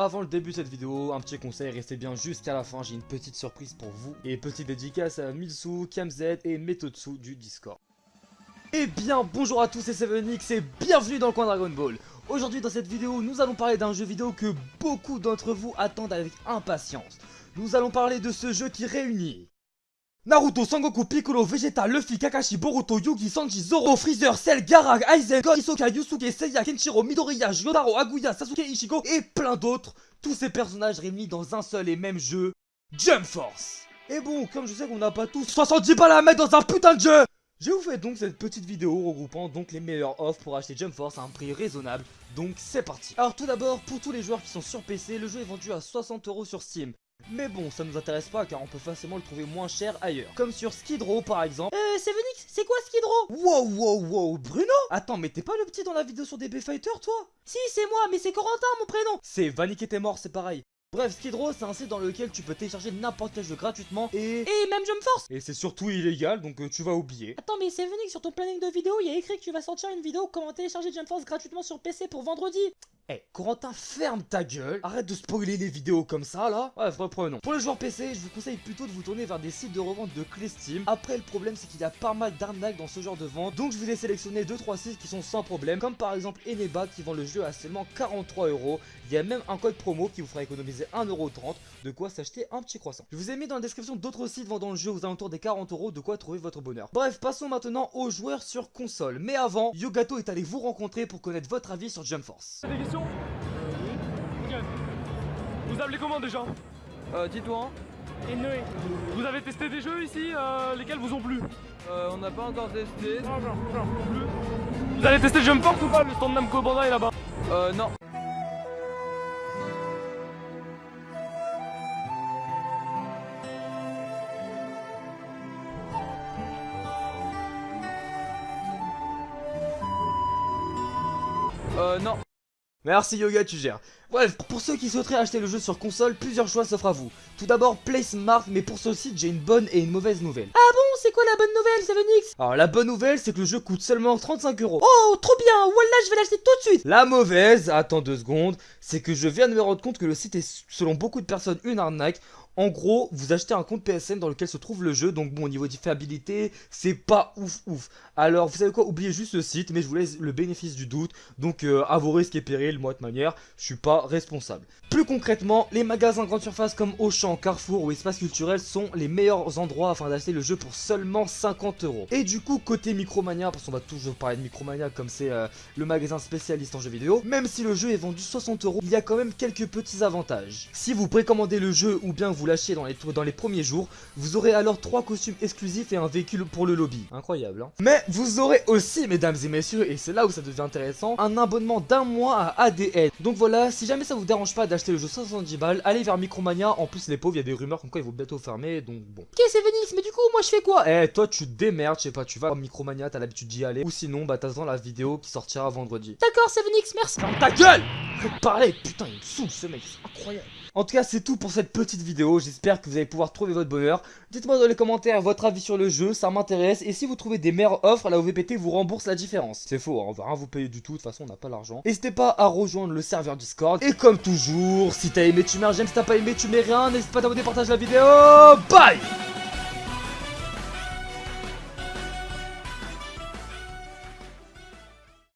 Avant le début de cette vidéo, un petit conseil, restez bien jusqu'à la fin, j'ai une petite surprise pour vous. Et petite dédicace à Milsu, KamZ et Metotsu du Discord. Eh bien, bonjour à tous, c'est 7 et bienvenue dans le coin Dragon Ball. Aujourd'hui dans cette vidéo, nous allons parler d'un jeu vidéo que beaucoup d'entre vous attendent avec impatience. Nous allons parler de ce jeu qui réunit Naruto, Sangoku, Piccolo, Vegeta, Luffy, Kakashi, Boruto, Yugi, Sanji, Zoro, Freezer, Cell, Gaara, Aizen, God, Hisoka, Yusuke, Seiya, Kenshiro, Midoriya, Jotaro, Aguya, Sasuke, Ichigo et plein d'autres. Tous ces personnages réunis dans un seul et même jeu, Jump Force. Et bon, comme je sais qu'on n'a pas tous 70 balles à mettre dans un putain de jeu je vous fais donc cette petite vidéo regroupant donc les meilleurs offres pour acheter Jump Force à un prix raisonnable, donc c'est parti Alors tout d'abord, pour tous les joueurs qui sont sur PC, le jeu est vendu à 60€ sur Steam. Mais bon, ça nous intéresse pas car on peut facilement le trouver moins cher ailleurs. Comme sur Skidrow par exemple. Euh, Sevenix, c'est quoi Skidrow Wow, wow, wow, Bruno Attends, mais t'es pas le petit dans la vidéo sur DB Fighter toi? Si, c'est moi, mais c'est Corentin mon prénom C'est Vanik était mort, c'est pareil. Bref, Skidrow, c'est un site dans lequel tu peux télécharger n'importe quel jeu gratuitement et... Et même Jump Force Et c'est surtout illégal, donc euh, tu vas oublier. Attends, mais Sevenix, sur ton planning de vidéo, il y a écrit que tu vas sortir une vidéo comment télécharger Jump Force gratuitement sur PC pour vendredi eh, Corentin, ferme ta gueule Arrête de spoiler les vidéos comme ça, là Bref, reprenons. Pour les joueurs PC, je vous conseille plutôt de vous tourner vers des sites de revente de clés Steam. Après, le problème, c'est qu'il y a pas mal d'arnaques dans ce genre de vente. Donc, je vous ai sélectionné 2-3 sites qui sont sans problème. Comme par exemple Eneba, qui vend le jeu à seulement 43 euros. Il y a même un code promo qui vous fera économiser 1,30€. De quoi s'acheter un petit croissant. Je vous ai mis dans la description d'autres sites vendant le jeu aux alentours des 40 euros. De quoi trouver votre bonheur. Bref, passons maintenant aux joueurs sur console. Mais avant, Yogato est allé vous rencontrer pour connaître votre avis sur Jump Force. Des questions vous appelez comment déjà? Euh, Titouan. Et Noé. Vous avez testé des jeux ici euh, Lesquels vous ont plu? Euh, on n'a pas encore testé. Non, non, non. Vous avez testé Jump Force ou pas Le stand Namco Bandai là-bas? Euh, non. Euh, non. Merci Yoga, tu gères. Bref, pour ceux qui souhaiteraient acheter le jeu sur console, plusieurs choix s'offrent à vous. Tout d'abord, Play Smart, mais pour ce site, j'ai une bonne et une mauvaise nouvelle. Ah bon, c'est quoi la bonne nouvelle, Sevenix Alors la bonne nouvelle, c'est que le jeu coûte seulement 35 euros. Oh, trop bien, voilà, je vais l'acheter tout de suite La mauvaise, attends deux secondes, c'est que je viens de me rendre compte que le site est, selon beaucoup de personnes, une arnaque. En gros, vous achetez un compte PSN dans lequel se trouve le jeu, donc bon, au niveau de fiabilité, c'est pas ouf ouf. Alors, vous savez quoi, oubliez juste ce site, mais je vous laisse le bénéfice du doute, donc euh, à vos risques et périls, moi de manière, je suis pas responsable. Plus concrètement, les magasins grande surface comme Auchan, Carrefour ou Espace Culturel sont les meilleurs endroits afin d'acheter le jeu pour seulement 50 euros. Et du coup, côté Micromania, parce qu'on va toujours parler de Micromania comme c'est euh, le magasin spécialiste en jeux vidéo, même si le jeu est vendu 60 euros, il y a quand même quelques petits avantages. Si vous précommandez le jeu ou bien vous lâchez dans les, dans les premiers jours, vous aurez alors trois costumes exclusifs et un véhicule pour le lobby. Incroyable, hein Mais vous aurez aussi, mesdames et messieurs, et c'est là où ça devient intéressant, un abonnement d'un mois à ADN. Donc voilà, si jamais ça vous dérange pas d'acheter le jeu 70 balles, allez vers Micromania. En plus, les pauvres, il y a des rumeurs comme quoi ils vont bientôt fermer, donc bon. Ok, c'est Venix, mais du coup, moi je fais quoi? Eh, toi, tu démerdes, je sais pas, tu vas à Micromania, t'as l'habitude d'y aller. Ou sinon, bah, t'attends la vidéo qui sortira vendredi. D'accord, c'est Venix, merci. Ferme ta gueule Faut parler, putain, il me saoule ce mec, c'est incroyable. En tout cas, c'est tout pour cette petite vidéo. J'espère que vous allez pouvoir trouver votre bonheur. Dites-moi dans les commentaires votre avis sur le jeu, ça m'intéresse. Et si vous trouvez des meilleures offres, la OVPT vous rembourse la différence. C'est faux, hein, on va rien vous payer du tout. De toute façon, on n'a pas l'argent. N'hésitez pas à rejoindre le serveur Discord. Et comme toujours, si t'as aimé, tu mets un j'aime. Si t'as pas aimé, tu mets rien. N'hésite pas à t'abonner, partage la vidéo. Bye